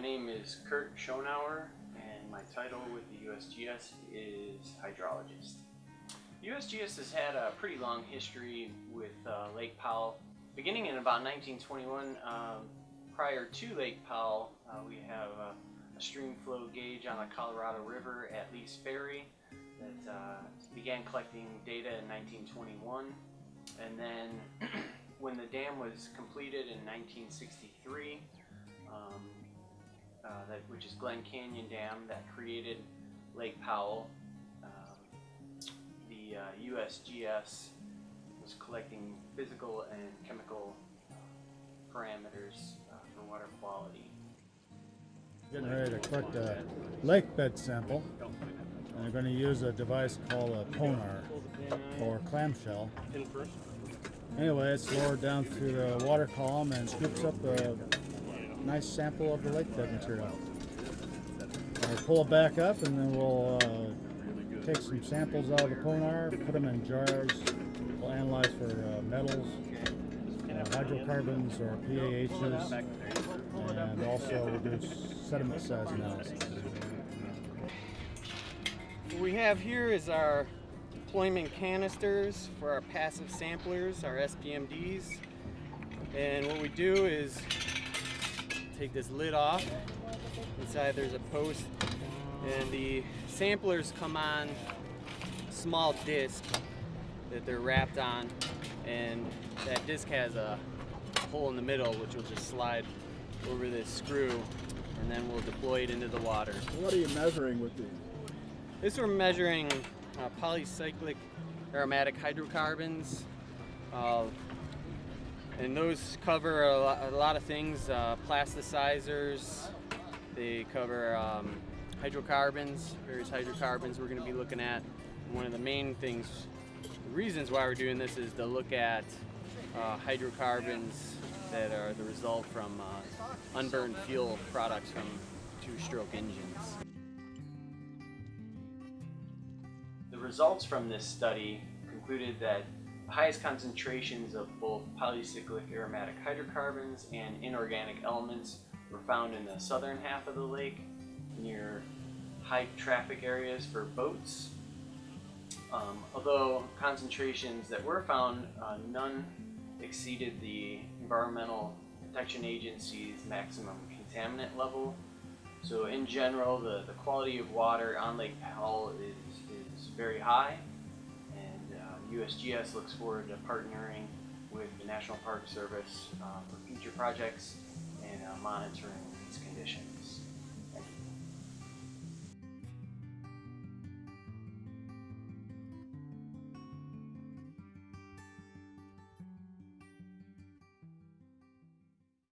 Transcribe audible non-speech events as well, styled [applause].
My name is Kurt Schonauer, and my title with the USGS is hydrologist. USGS has had a pretty long history with uh, Lake Powell. Beginning in about 1921, um, prior to Lake Powell, uh, we have a, a stream flow gauge on the Colorado River at Lee's Ferry that uh, began collecting data in 1921. And then [clears throat] when the dam was completed in 1963, um, uh, that, which is Glen Canyon Dam, that created Lake Powell. Um, the uh, USGS was collecting physical and chemical uh, parameters uh, for water quality. Getting ready to collect a lake bed sample. And they're going to use a device called a ponar or clamshell. Anyway, it's lowered down through the water column and scoops up a nice sample of the lake bed material. We'll pull it back up and then we'll uh, take some samples out of the ponar, put them in jars. We'll analyze for uh, metals, uh, hydrocarbons or PAHs, and also we'll do sediment size analysis. What we have here is our deployment canisters for our passive samplers, our SPMDs. And what we do is take this lid off. Inside there's a post and the samplers come on small disc that they're wrapped on and that disc has a hole in the middle which will just slide over this screw and then we'll deploy it into the water. What are you measuring with these? This we're measuring uh, polycyclic aromatic hydrocarbons. Uh, and those cover a lot, a lot of things, uh, plasticizers, they cover um, hydrocarbons, various hydrocarbons we're going to be looking at. One of the main things, the reasons why we're doing this is to look at uh, hydrocarbons that are the result from uh, unburned fuel products from two-stroke engines. The results from this study concluded that highest concentrations of both polycyclic aromatic hydrocarbons and inorganic elements were found in the southern half of the lake near high traffic areas for boats. Um, although concentrations that were found, uh, none exceeded the Environmental Protection Agency's maximum contaminant level. So in general, the, the quality of water on Lake Powell is, is very high USGS looks forward to partnering with the National Park Service uh, for future projects and uh, monitoring its condition.